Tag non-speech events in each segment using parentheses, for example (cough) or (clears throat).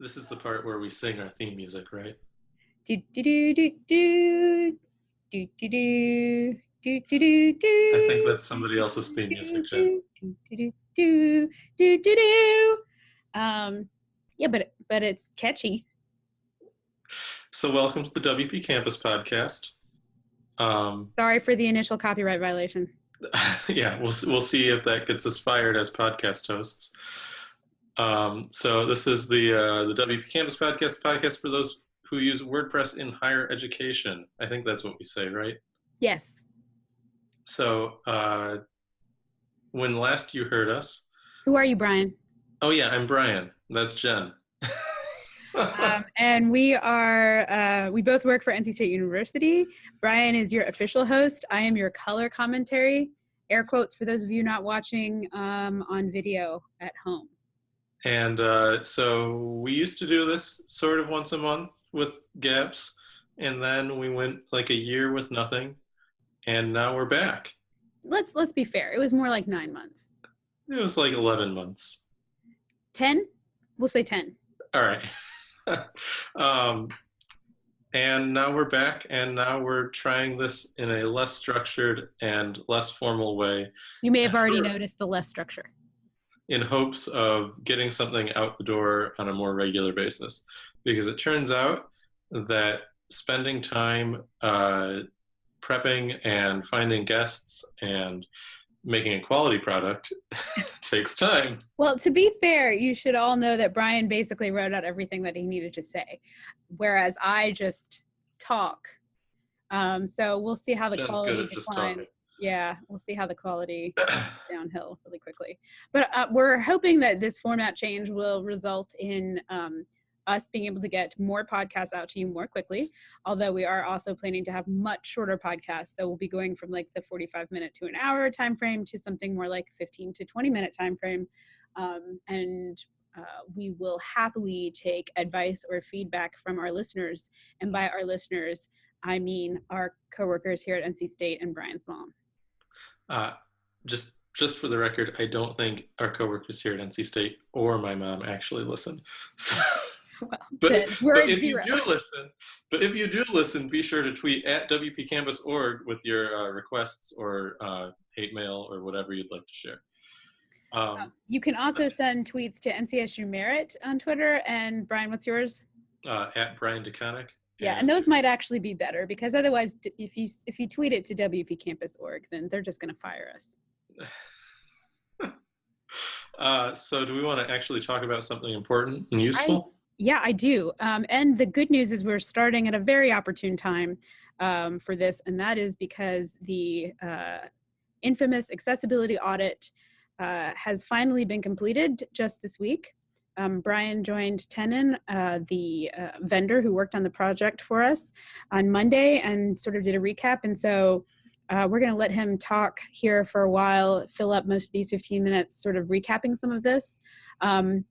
This is the part where we sing our theme music, right? Do do do do do do do do. Do, do, do. I think that's somebody else's theme music. Do, do, do, do, do, do, do. Um, yeah, but but it's catchy. So welcome to the WP Campus podcast. Um, Sorry for the initial copyright violation. yeah, we'll we'll see if that gets us fired as podcast hosts. Um, so this is the uh, the WP Campus podcast, podcast for those who use WordPress in higher education. I think that's what we say, right? Yes. So uh, when last you heard us, Who are you, Brian? oh yeah, I'm Brian. That's Jen. (laughs) um, and we are uh, we both work for NC State University. Brian is your official host. I am your color commentary. Air quotes for those of you not watching um, on video at home. And uh, so we used to do this sort of once a month with gaps, and then we went like a year with nothing, and now we're back. Let's let's be fair. It was more like nine months. It was like 11 months. Ten? We'll say ten. All right. (laughs) um, and now we're back, and now we're trying this in a less structured and less formal way You may have already noticed the less structure. In hopes of getting something out the door on a more regular basis. Because it turns out that spending time uh, prepping and finding guests and making a quality product (laughs) takes time. Well, to be fair, you should all know that Brian basically wrote out everything that he needed to say, whereas I just talk. Um, so we'll see how the Jen's quality at just talking. declines. Yeah, we'll see how the quality (clears throat) downhill really quickly. But uh, we're hoping that this format change will result in um, us being able to get more podcasts out to you more quickly. Although we are also planning to have much shorter podcasts, so we'll be going from like the 45 minute to an hour time frame to something more like 15 to 20 minute time frame. Um, and uh, we will happily take advice or feedback from our listeners. And by our listeners, I mean our coworkers here at NC State and Brian's mom. Uh, just just for the record, I don't think our coworkers here at NC State or my mom actually listen. (laughs) So, Well, but, but if zero. you do listen, but if you do listen, be sure to tweet at WPCampus.org with your uh, requests or uh, hate mail or whatever you'd like to share. Um, Um, you can also send tweets to NCSU Merit on Twitter. And Brian, what's yours? uh, at Brian DeConinck. Yeah, and those might actually be better because otherwise, if you if you tweet it to wp campus org then they're just going to fire us. (laughs) Uh, so, do we want to actually talk about something important and useful? Yeah, I do. Um, and the good news is we're starting at a very opportune time um, for this, and that is because the uh, infamous accessibility audit uh, has finally been completed just this week. Um, Brian joined Tenon, uh, the uh, vendor who worked on the project for us, on Monday and sort of did a recap. And so uh, we're going to let him talk here for a while, fill up most of these 15 minutes, sort of recapping some of this. Um,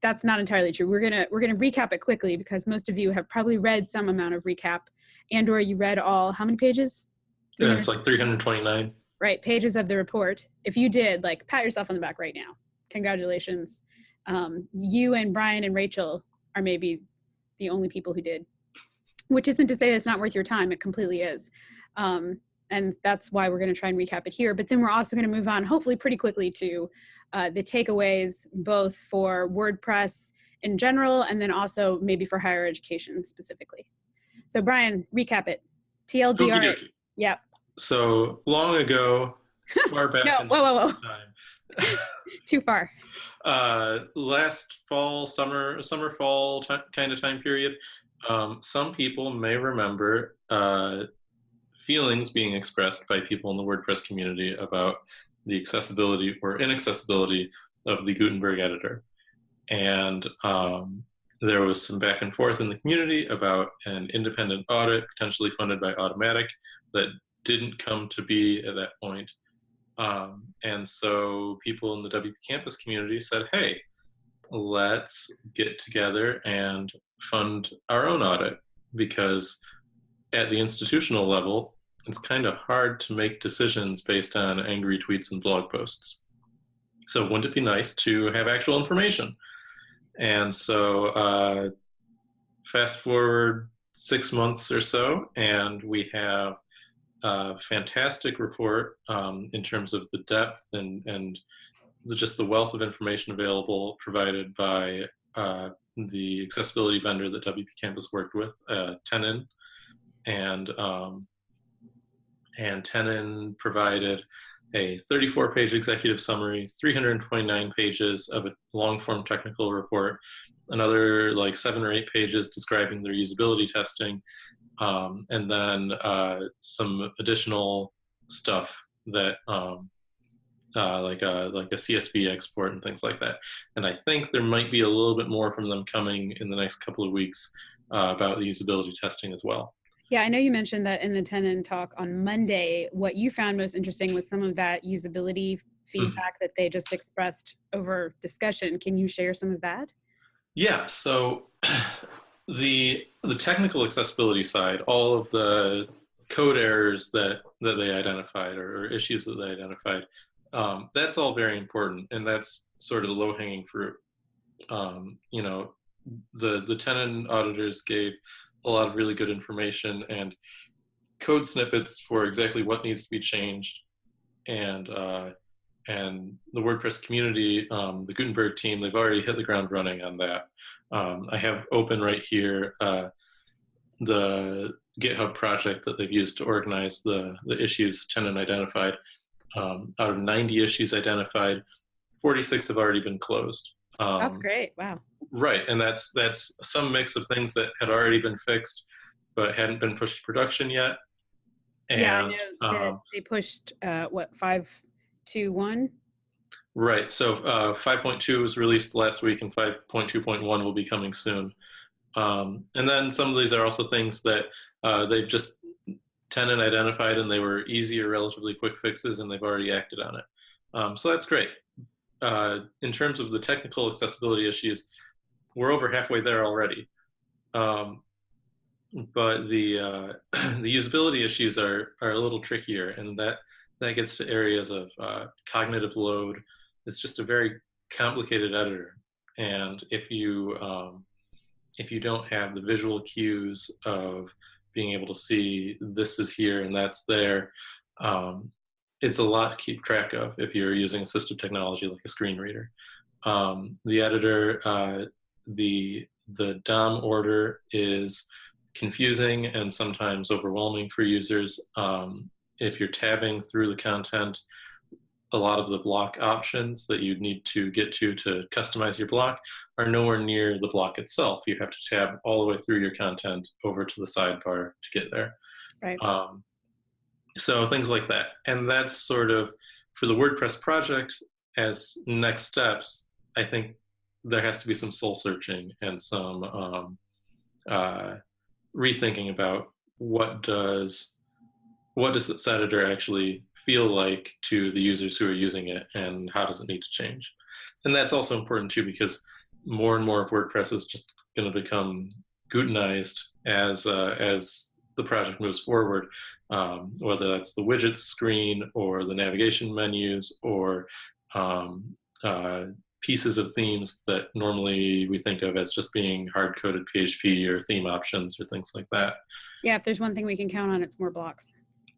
that's not entirely true. We're gonna we're gonna recap it quickly because most of you have probably read some amount of recap, and or you read all how many pages? Yeah, it's like 329. right pages of the report. If you did, like pat yourself on the back right now. Congratulations. Um, you and Brian and Rachel are maybe the only people who did, which isn't to say it's not worth your time. It completely is. Um, and that's why we're going to try and recap it here. But then we're also going to move on, hopefully, pretty quickly to uh, the takeaways, both for WordPress in general and then also maybe for higher education specifically. So, Brian, recap it. TLDR. Yep. So, long ago, far (laughs) back No, in whoa, whoa, whoa. (laughs) Too far. uh, last fall, summer, summer, fall kind of time period, um, some people may remember uh, feelings being expressed by people in the WordPress community about the accessibility or inaccessibility of the Gutenberg editor. And um, there was some back and forth in the community about an independent audit potentially funded by Automattic that didn't come to be at that point. Um, and so people in the WP Campus community said, hey, let's get together and fund our own audit because at the institutional level, it's kind of hard to make decisions based on angry tweets and blog posts. So wouldn't it be nice to have actual information? And so uh, fast forward six months or so, and we have a fantastic report um, in terms of the depth and, and the, just the wealth of information available provided by uh, the accessibility vendor that WP Campus worked with, uh, Tenon. And, um, and Tenon provided a 34 page executive summary, 329 pages of a long form technical report, another like seven or eight pages describing their usability testing, um, and then uh, some additional stuff that um, uh, like a like a CSV export and things like that. And I think there might be a little bit more from them coming in the next couple of weeks uh, about the usability testing as well. Yeah, I know you mentioned that in the Tenon talk on Monday. What you found most interesting was some of that usability feedback mm. that they just expressed over discussion. Can you share some of that? Yeah, so (clears throat) the the technical accessibility side, all of the code errors that that they identified or, or issues that they identified, um, that's all very important, and that's sort of the low hanging fruit. Um, you know, the the Tenon auditors gave a lot of really good information and code snippets for exactly what needs to be changed. And uh, and the WordPress community, um, the Gutenberg team, they've already hit the ground running on that. Um, I have open right here uh, the GitHub project that they've used to organize the, the issues Tenon identified. Um, out of 90 issues identified, 46 have already been closed. Um, That's great. Wow. Right, and that's that's some mix of things that had already been fixed, but hadn't been pushed to production yet. And, yeah, I know um, they pushed uh, what five, two, one. Right. So uh, 5.2 was released last week, and 5.2.1 will be coming soon. Um, and then some of these are also things that uh, they've just Tenon identified, and they were easy or relatively quick fixes, and they've already acted on it. Um, so that's great uh, in terms of the technical accessibility issues, we're over halfway there already. Um, but the uh, (clears throat) the usability issues are are a little trickier, and that that gets to areas of uh, cognitive load. It's just a very complicated editor, and if you um, if you don't have the visual cues of being able to see this is here and that's there, um, it's a lot to keep track of if you're using assistive technology like a screen reader. Um, the editor, uh, the the DOM order is confusing and sometimes overwhelming for users. Um, if you're tabbing through the content, a lot of the block options that you need to get to to customize your block are nowhere near the block itself. You have to tab all the way through your content over to the sidebar to get there. Right. Um, so things like that. And that's sort of for the WordPress project as next steps, I think there has to be some soul searching and some um, uh, rethinking about what does what does this editor actually feel like to the users who are using it and how does it need to change and that's also important too because more and more of wordpress is just going to become gutenized as uh, as the project moves forward um, whether that's the widgets screen or the navigation menus or um, uh, pieces of themes that normally we think of as just being hard-coded PHP or theme options or things like that. Yeah, if there's one thing we can count on, it's more blocks.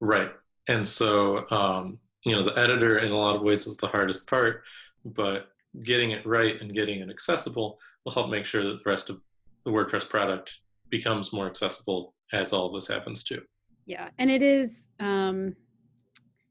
Right. And so, um, you know, the editor in a lot of ways is the hardest part, but getting it right and getting it accessible will help make sure that the rest of the WordPress product becomes more accessible as all of this happens too. Yeah and it is um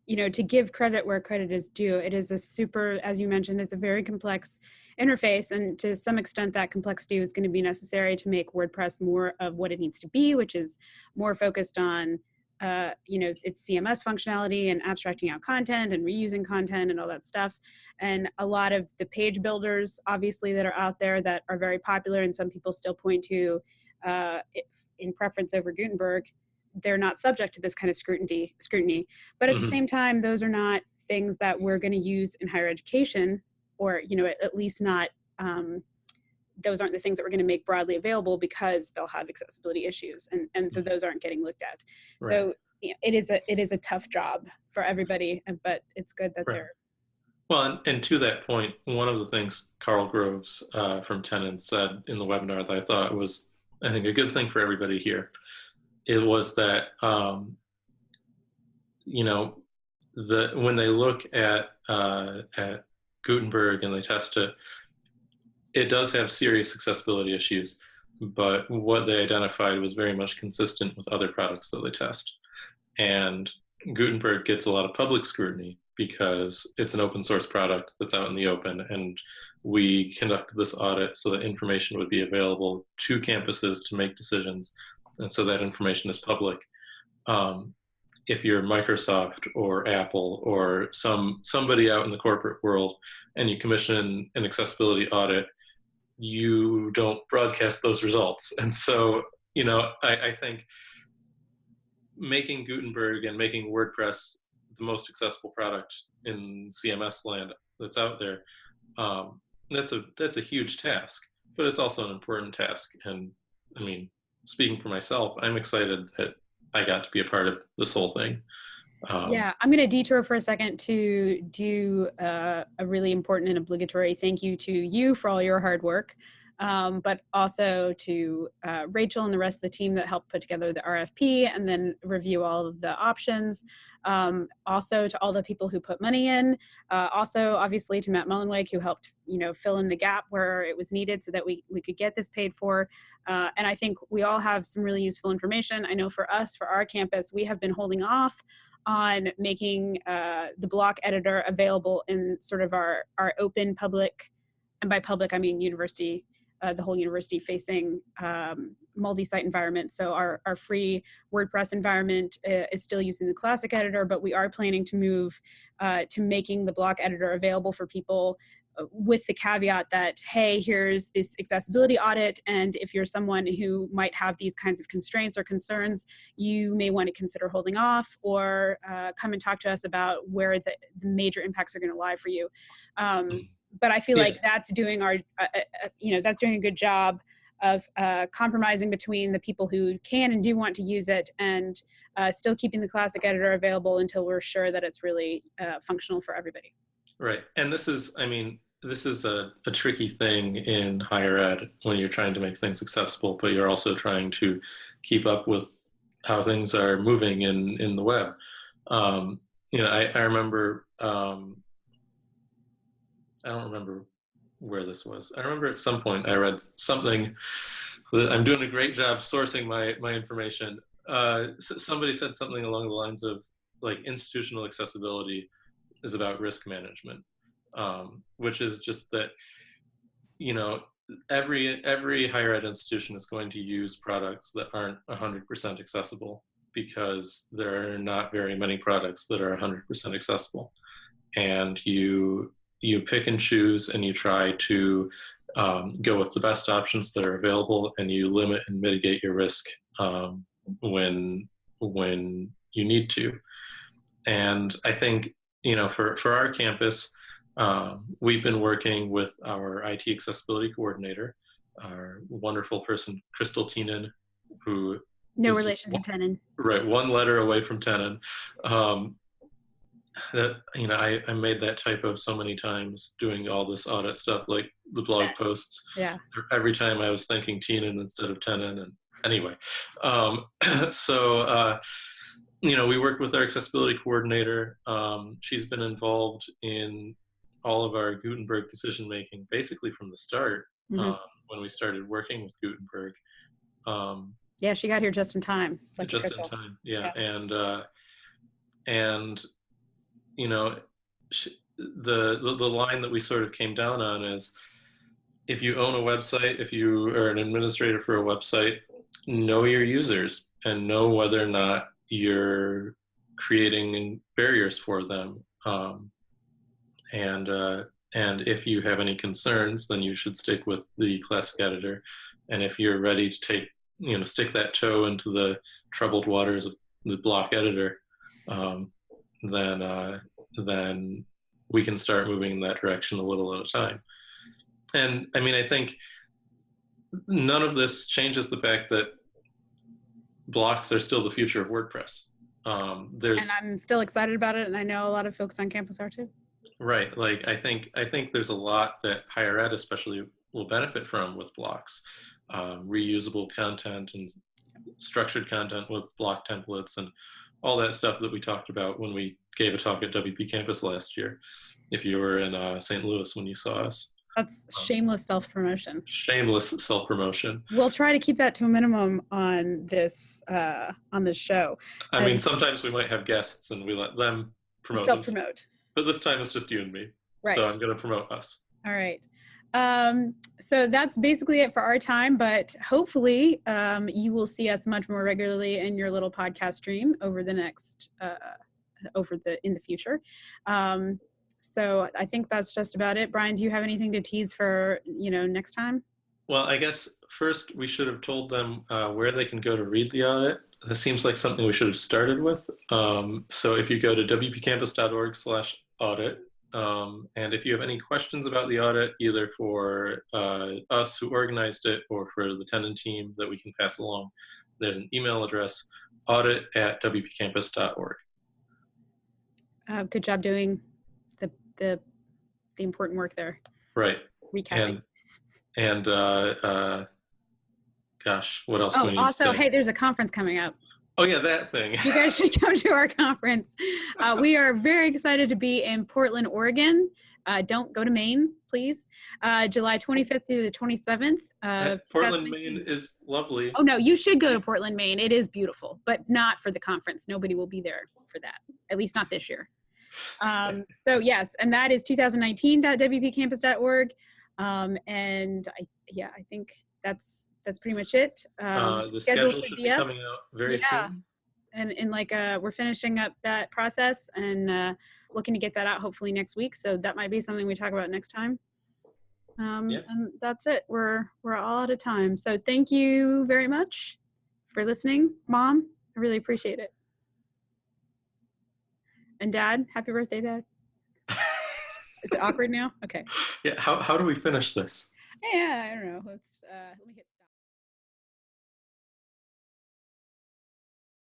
you know to give credit where credit is due it is a super as you mentioned it's a very complex interface and to some extent that complexity is going to be necessary to make wordpress more of what it needs to be which is more focused on uh, you know its cms functionality and abstracting out content and reusing content and all that stuff and a lot of the page builders obviously that are out there that are very popular and some people still point to uh, in preference over gutenberg they're not subject to this kind of scrutiny scrutiny but at mm-hmm. the same time those are not things that we're going to use in higher education or you know at, at least not um, those aren't the things that we're going to make broadly available because they'll have accessibility issues and and so mm-hmm. those aren't getting looked at right. so you know, it is a it is a tough job for everybody but it's good that right. they're Well, and, and, to that point, one of the things Karl Groves uh, from Tenon said in the webinar that I thought was, I think, a good thing for everybody here, it was that, um, you know, the when they look at uh, at Gutenberg and they test it, it does have serious accessibility issues, but what they identified was very much consistent with other products that they test. And Gutenberg gets a lot of public scrutiny because it's an open source product that's out in the open and we conducted this audit so that information would be available to campuses to make decisions and so that information is public. Um, if you're Microsoft or Apple or some somebody out in the corporate world and you commission an accessibility audit, you don't broadcast those results. And so, you know, I, I think making Gutenberg and making WordPress the most accessible product in CMS land that's out there, um, that's a that's a huge task, but it's also an important task. And I mean, speaking for myself, I'm excited that I got to be a part of this whole thing. Um, yeah, I'm going to detour for a second to do uh, a really important and obligatory thank you to you for all your hard work um, but also to uh, Rachel and the rest of the team that helped put together the RFP and then review all of the options. Um, also to all the people who put money in. Uh, also, obviously, to Matt Mullenweg who helped, you know, fill in the gap where it was needed so that we we could get this paid for. Uh, and I think we all have some really useful information. I know for us, for our campus, we have been holding off on making uh, the block editor available in sort of our our open public, and by public I mean university uh, the whole university facing um, multi-site environment. So our, our free WordPress environment uh, is still using the classic editor, but we are planning to move uh, to making the block editor available for people with the caveat that, hey, here's this accessibility audit, and if you're someone who might have these kinds of constraints or concerns, you may want to consider holding off or uh, come and talk to us about where the, the major impacts are going to lie for you. Um, mm but I feel yeah. like that's doing our, uh, uh, uh, you know, that's doing a good job of uh, compromising between the people who can and do want to use it and uh, still keeping the classic editor available until we're sure that it's really uh, functional for everybody. Right. And this is, I mean, this is a, a tricky thing in higher ed when you're trying to make things accessible, but you're also trying to keep up with how things are moving in, in the web. Um, you know, I, I remember um, I don't remember where this was. I remember at some point I read something that I'm doing a great job sourcing my, my information. Uh, somebody said something along the lines of like institutional accessibility is about risk management, um, which is just that, you know, every, every higher ed institution is going to use products that aren't 100% accessible because there are not very many products that are 100% accessible. And you you pick and choose and you try to um, go with the best options that are available and you limit and mitigate your risk um, when when you need to. And I think, you know, for, for our campus, um, we've been working with our IT accessibility coordinator, our wonderful person, Crystal Tenan, who no relation to Tenon. Right, one letter away from Tenon. Um, that you know I, I made that typo so many times doing all this audit stuff like the blog posts. Yeah. Every time i was thinking Tenan instead of tenon and anyway. Um, (clears throat) so uh, you know we worked with our accessibility coordinator. Um, she's been involved in all of our gutenberg decision making basically from the start mm -hmm. when we started working with gutenberg um, yeah she got here just in time like just in time yeah, yeah. and uh, and you know, the, the, the line that we sort of came down on is if you own a website, if you are an administrator for a website, know your users and know whether or not you're creating barriers for them. Um, and uh, and if you have any concerns, then you should stick with the classic editor. And if you're ready to take, you know, stick that toe into the troubled waters of the block editor, um, then uh, then we can start moving in that direction a little at a time. And I mean, I think none of this changes the fact that blocks are still the future of WordPress. Um, there's and I'm still excited about it, and I know a lot of folks on campus are too. Right. Like I think I think there's a lot that higher ed especially will benefit from with blocks. Um, reusable content and structured content with block templates and all that stuff that we talked about when we gave a talk at WP Campus last year. If you were in uh, St. Louis when you saw us. That's shameless self promotion. Shameless self promotion. We'll try to keep that to a minimum on this uh, on this show. I mean, sometimes we might have guests and we let them promote. Self promote. But this time it's just you and me. Right. So I'm going to promote us. All right. Um, so that's basically it for our time, but hopefully um, you will see us much more regularly in your little podcast stream over the next, uh, over the, in the future. Um, so I think that's just about it. Brian, do you have anything to tease for, you know, next time? Well, I guess first we should have told them uh, where they can go to read the audit. That seems like something we should have started with. Um, so if you go to wpcampus.org slash audit, um, and if you have any questions about the audit, either for uh, us who organized it or for the Tenon team that we can pass along, there's an email address, audit at wpcampus.org. Uh, good job doing the, the, the important work there. Right. Recapping. And, and uh, uh, gosh, what else Oh, need also, hey, there's a conference coming up. Oh yeah, that thing. you guys should come to our conference. Uh, we are very excited to be in Portland, Oregon. Uh, don't go to Maine, please. Uh, July 25th through the 27th. Of Portland, Maine is lovely. Oh no, you should go to Portland, Maine. It is beautiful, but not for the conference. Nobody will be there for that. At least not this year. Um, (laughs) so yes, and that is 2019.wpcampus.org. Um, and I, yeah, I think that's that's pretty much it. Um, uh, the schedule should be up. coming out very Yeah. soon. and in like uh we're finishing up that process and uh looking to get that out hopefully next week so that might be something we talk about next time um Yeah. and that's it we're we're all out of time so thank you very much for listening mom i really appreciate it and dad happy birthday dad (laughs) is it awkward now okay Yeah. How how do we finish this? Yeah i don't know let's uh let me hit